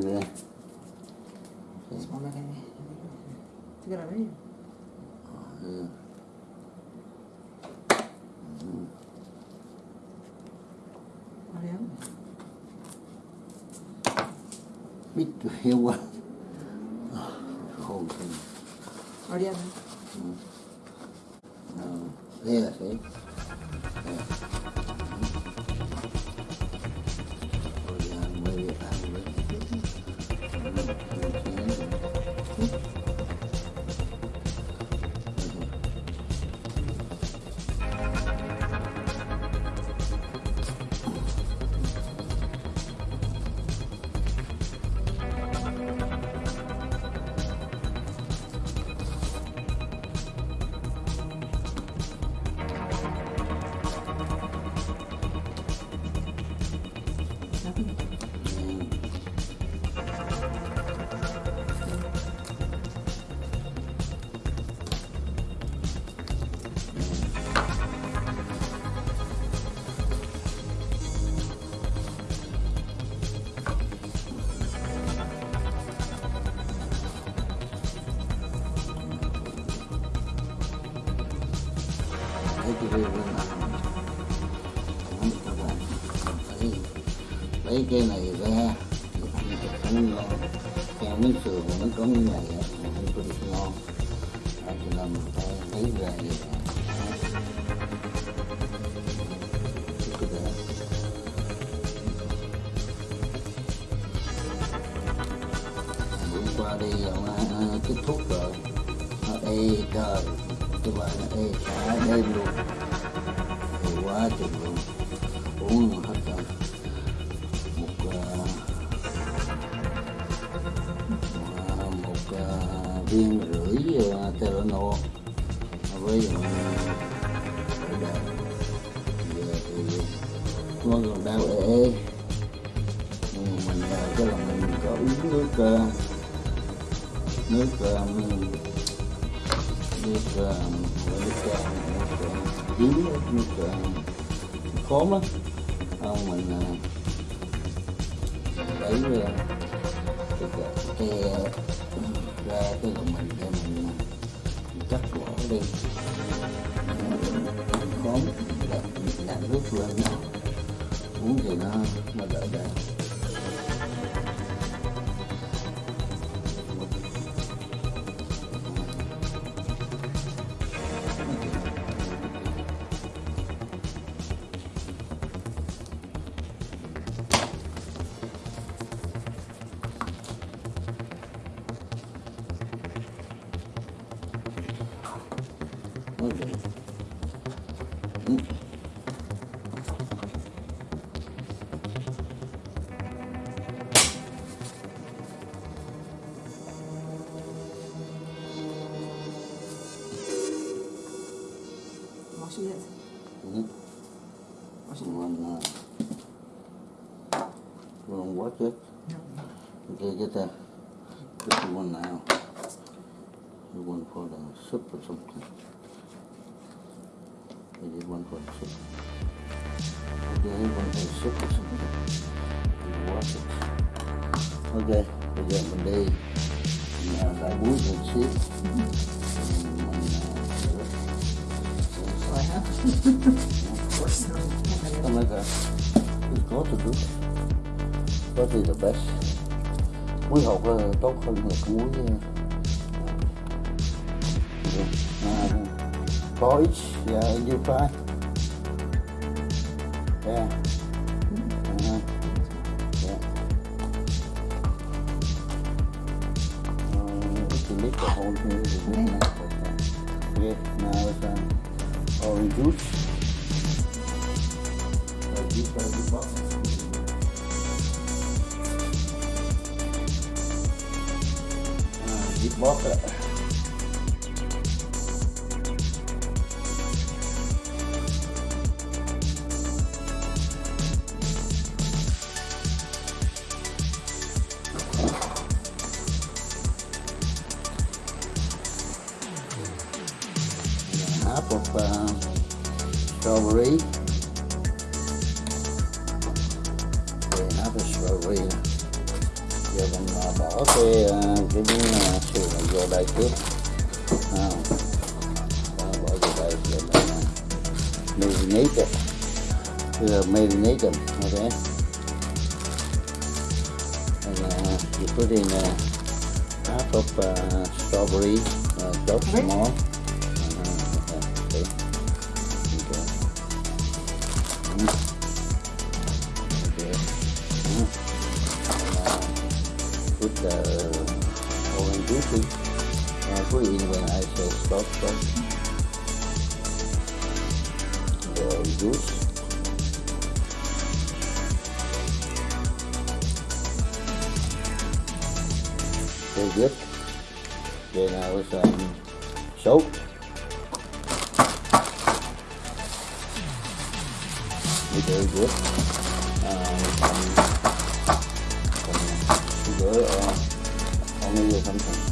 그래. 그래서 만나겠네. 어떻게 하면? 아, 예. 음. 그래요? 밑도 해와. 아, 거기. 어리야. 응. 어, 해야 돼. Lấy cái này ra. thì Ăn thịt không ngon. theo miếng sườn nó có như này thì ăn không có được ngon. Đó, thì nên mình phải lấy ra vậy. Đó. Cái đó. bữa qua đi ờ, kết thúc rồi nó ê trời cái bạn nó ê cả đêm luôn thì quá chừng luôn nó còn đau ê mình à, cái là mình có uống nước ờ, nước ờ, nước nước nước nước nước ờ, khóm á không mình à, lấy ờ, cái cái à, ra cái là mình để mình cắt bỏ đi. Khóm đặt nước lên nó Mungkin? Get that. The one now. The one for the soup or something. I did one for the soup. Okay, one for the soup or something. You watch it. Okay, bây giờ mình đi mình, uh, đại búi một xíu. Mình, mình, uh, Rồi ha. Something like that. It's got to do. That is the best. Muối hột là tốt hơn là cái muối porridge, yeah, you fry. Yeah. Uh-huh. Yeah. Lick the whole thing, now orange juice. Box. 模特。Giờ mình bỏ cái à, cái miếng sườn này vô đây trước. À, bỏ vô đây rồi mình marinate it uh, marinate them okay and uh, you put in uh, half of uh, strawberry uh, chopped small full good. Then I was um, soap. Very good. Um, sugar or, only some something.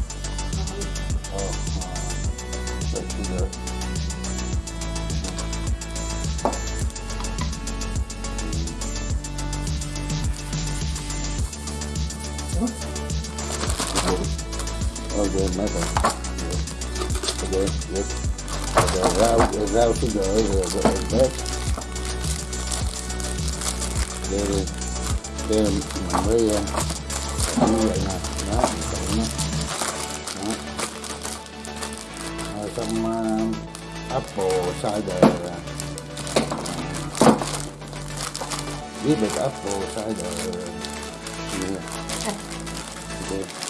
Rau sugar rồi rồi bếp. Đây đây, đây mình mới như vậy nè, đó, mình nó. Đó. Rồi xong uh, apple cider. Uh, give it apple cider. Yeah. Okay.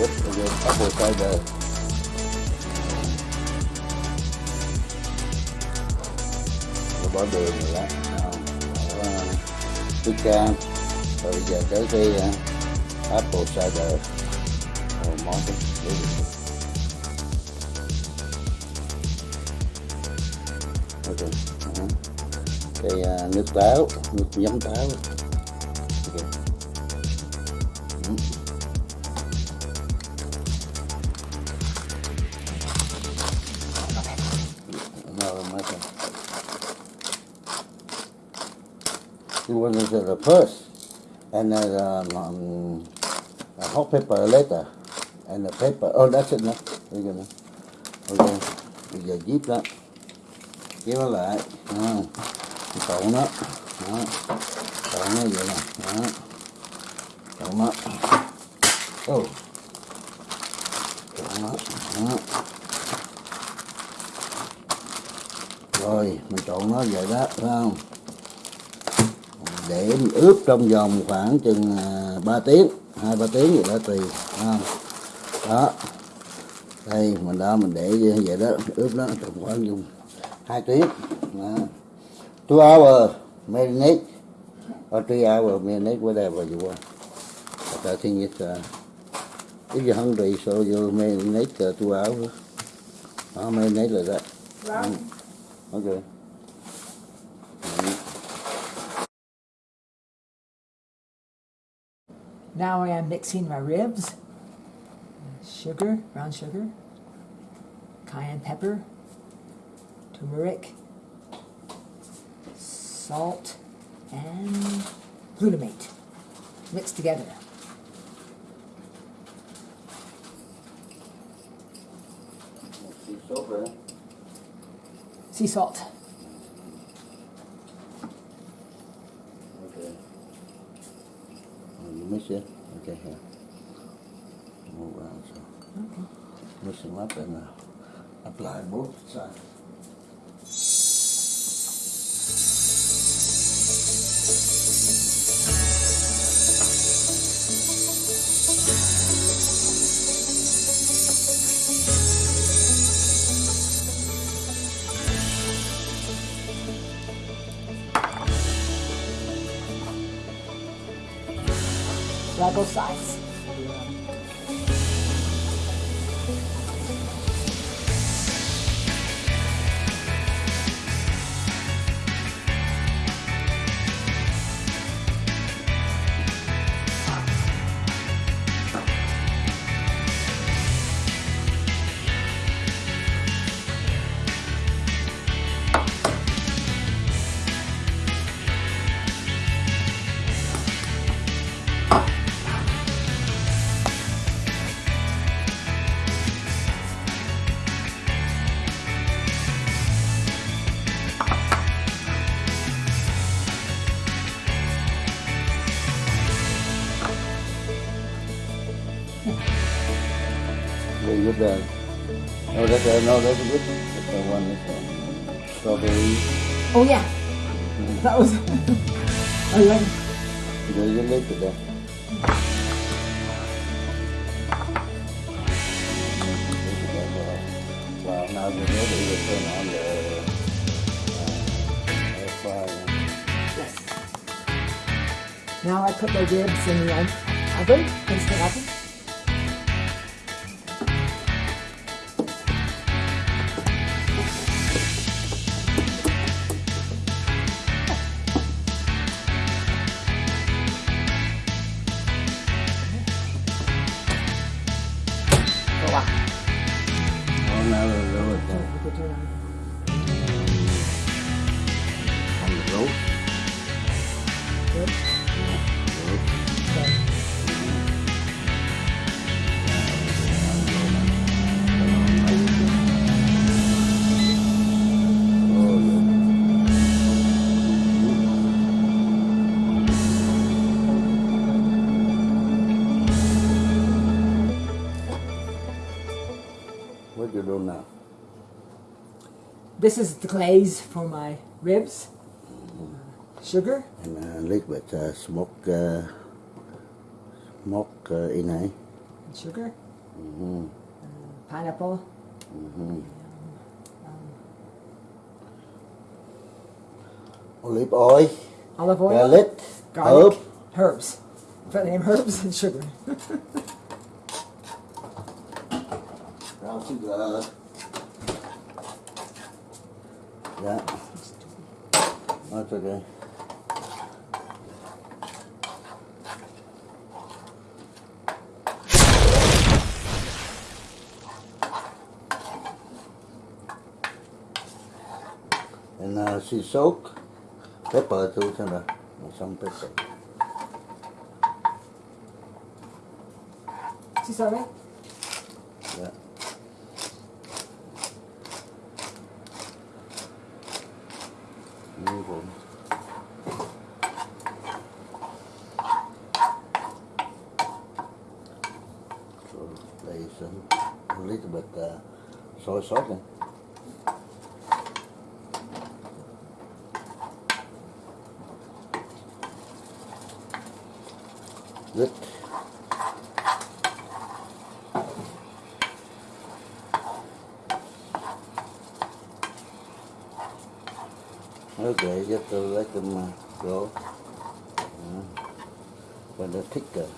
Good, good, good. Apple cider. Rồi bỏ đường rồi đó. Không, bỏ uh, cam. Rồi bây giờ tới à, cái uh, apple cider. Rồi món cái để được. Okay. uh-huh. Cái uh, nước táo, nước giấm táo. It the first, and then um, um, a hot pepper later, and the paper. Oh, that's it now. We're gonna. Okay. Bây giờ díp đó, kéo nó lại, à, trộn nó, đó, trộn nó vậy nè, đó, trộn nó, oh, trộn nó, đó. rồi mình trộn nó vậy đó phải không? Để ướp trong vòng khoảng chừng à, 3 tiếng hai ba tiếng gì đó tùy không đó. Đây mình đó mình để như vậy đó ướp nó trong khoảng dùng hai tiếng đó. two hour marinate. Or three hour marinate whatever you want but I think it's uh, if you're hungry so you marinate uh, two hours. Đó marinate like that Right. Okay. Now I am mixing my ribs, sugar, brown sugar, cayenne pepper, turmeric, salt, and glutamate mixed together. Sea salt. Eh? Okay. You miss it? Okay, here. Move around so. Okay. Them up and uh, apply both sides. Both sides. No, there's a good one. The one this one. Strawberry. Oh yeah. Mm. That was I like There's a little there. On the uh, air fryer. Yes. Now I put the ribs in the oven, instant oven. This is the glaze for my ribs. Sugar, And a little bit uh, smoke, uh, smoke uh, in here. sugar, Mm-hmm. pineapple, Mm-hmm. Olive oil, olive oil, garlic, garlic, herb. herbs. Put the name herbs and sugar that. That's okay. And uh, she soak pepper too, cho nè, một xong pepper. She's all right. There's some, a little bit uh, soy sauce in. Good. Okay, just to let them uh, go. Uh, when they're thicker.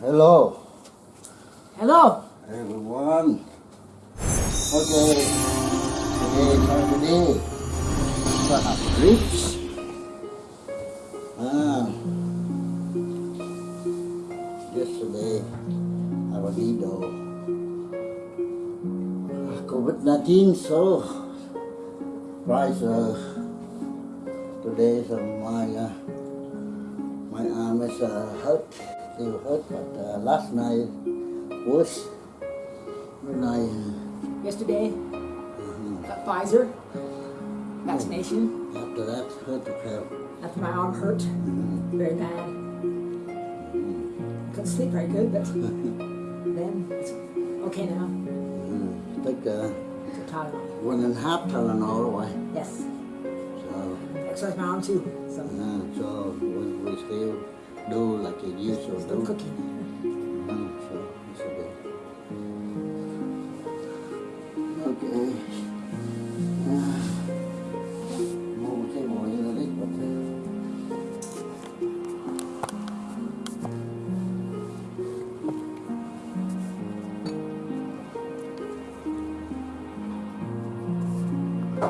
Hello, Hello. everyone. Okay, today is Saturday. So I have ribs. Ah. Yesterday, I was eat COVID-19, so price uh, today so my uh, is uh, hurt, still hurt, but uh, last night was when I Yesterday, got Pfizer vaccination. after that hurt the crowd. After my arm hurt very bad. Couldn't sleep very good, but then it's okay now. Mm, take uh, It's a Tylenol. one and a half Tylenol away. Yes. So, Exercise my arm too. So uh, so we, we still do like a year or two. cooking. Mm, sure, it's okay. Okay.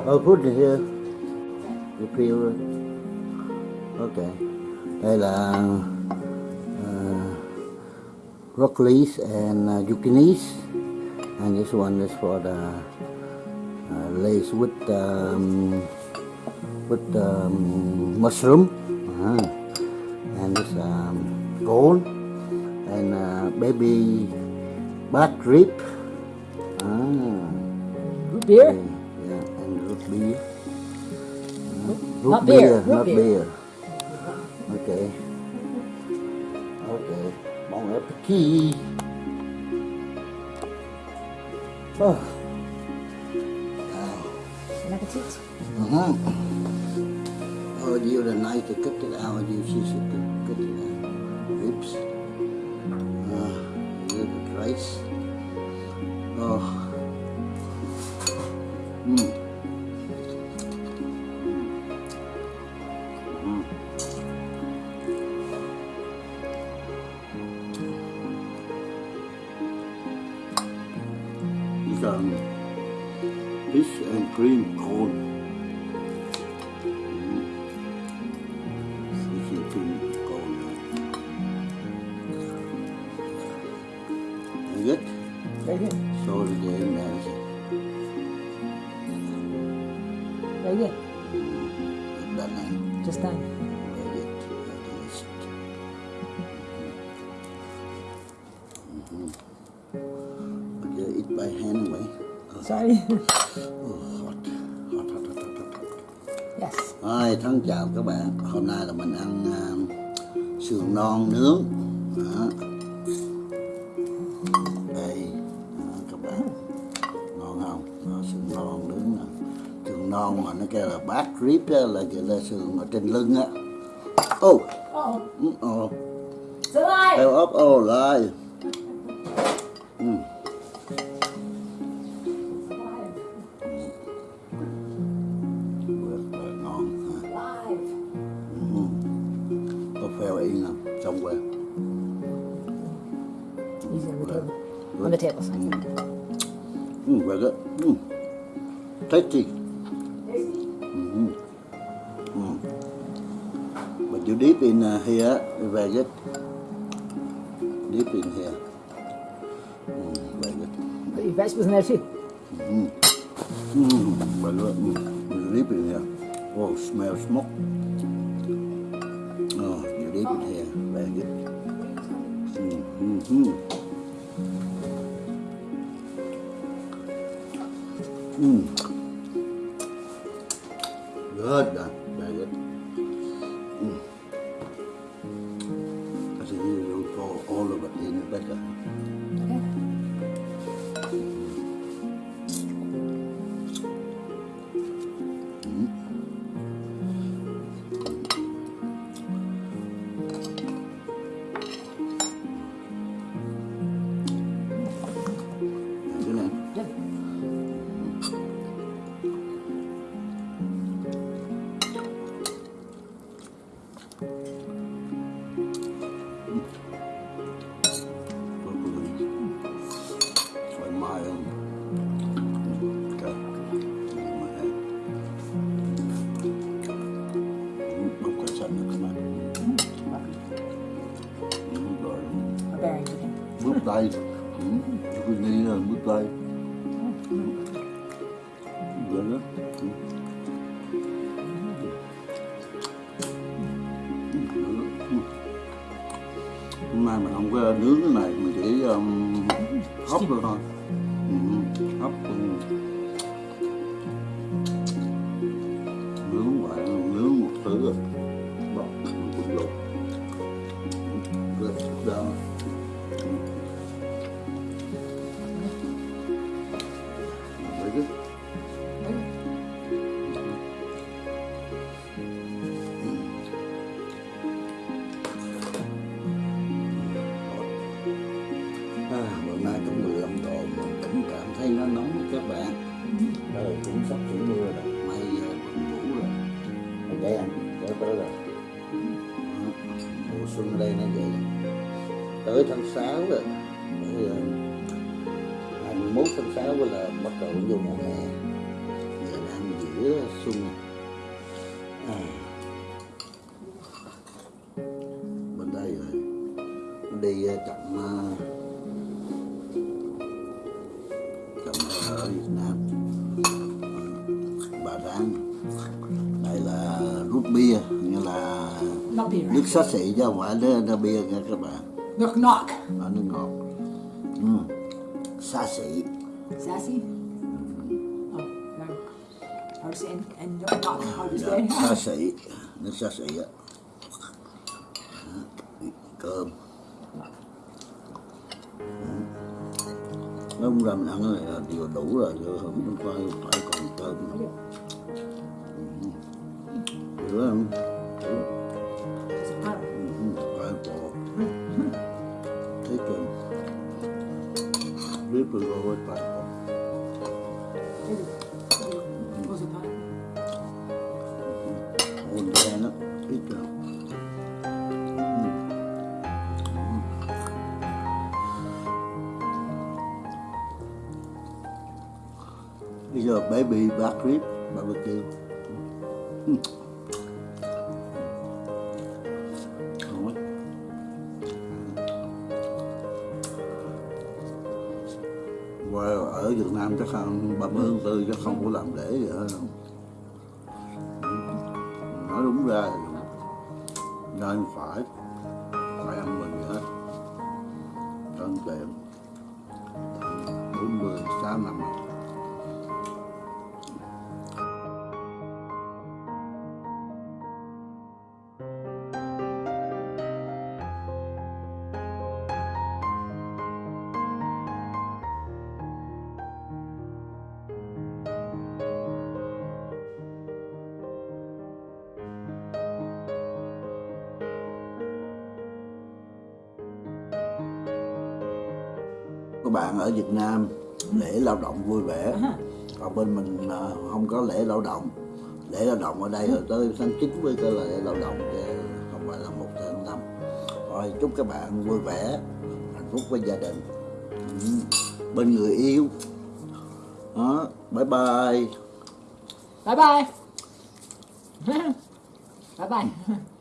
Oh, put it here. Okay. Đây là uh, broccolis and uh, zucchinis, and this one is for the uh, lace with um, with um, mushroom, uh, and this um, corn and uh, baby back rib. Ah, Root beer? yeah, and root beer. Uh, root Not beer, root not beer. beer. Okay. Okay. Vamos ver aqui. Oh. Bon appetit. Uh -huh. Oh, you the night, ik heb het oude, die is het, ik Oops. Ah, uh. Cold. C'est qui Right here. So the day matters. Right here. That line. Just that. Right. Just. Mm -hmm. Okay, eat by hand anyway. Sorry. thân chào các bạn. Hôm nay là mình ăn à, sườn non nướng. Đó. Đây, đó, các bạn. Ngon không? Đó, sườn non nướng nè. Sườn non mà nó kêu là back rib á, là gọi là sườn ở trên lưng á. Ô, ừ, ồ, it's alive. heo ốc ô lại. Ừ. here, very good. Dip in here. Mm, very good. Your vegetables in there too. Mm. Mm, good. Mm. Dip in here. Oh, smell smoke. Oh, you dip in here, very good. Mm. Good, done. Very good. Hôm nay mình không có nướng cái này, mình chỉ um, hấp thôi thôi. Ừ, hấp Mùa xuân đây nó vậy. Tới tháng 6 rồi. Bây giờ 21 tháng 6 là bắt đầu vô mùa hè. Giờ đang giữa xuân. này nước xá xị chứ không phải nước, nước bia nha các bạn Knock knock. ở nước ngọt ừ. xá xị Sassy. Oh, no. How to say and, and knock knock. How to say? xá xị nước xá xị á cơm nó ra mình ăn cái này là điều đủ rồi chứ không phải phải còn cơm nữa. Hiểu không? Biết rồi rồi phải bộ What's bây giờ baby back rib barbecue Ừ. Ngon. Ở Việt Nam chắc không ba mươi tháng tư chắc không có làm lễ gì hết nói đúng ra nên phải. Bạn ở Việt Nam lễ lao động vui vẻ. Còn bên mình à, không có lễ lao động. Lễ lao động ở đây là tới tháng 9 mới có là lễ lao động chứ không phải là một tháng năm. Rồi chúc các bạn vui vẻ hạnh phúc với gia đình. Ừ. bên người yêu. Đó bye bye. Bye bye. bye bye.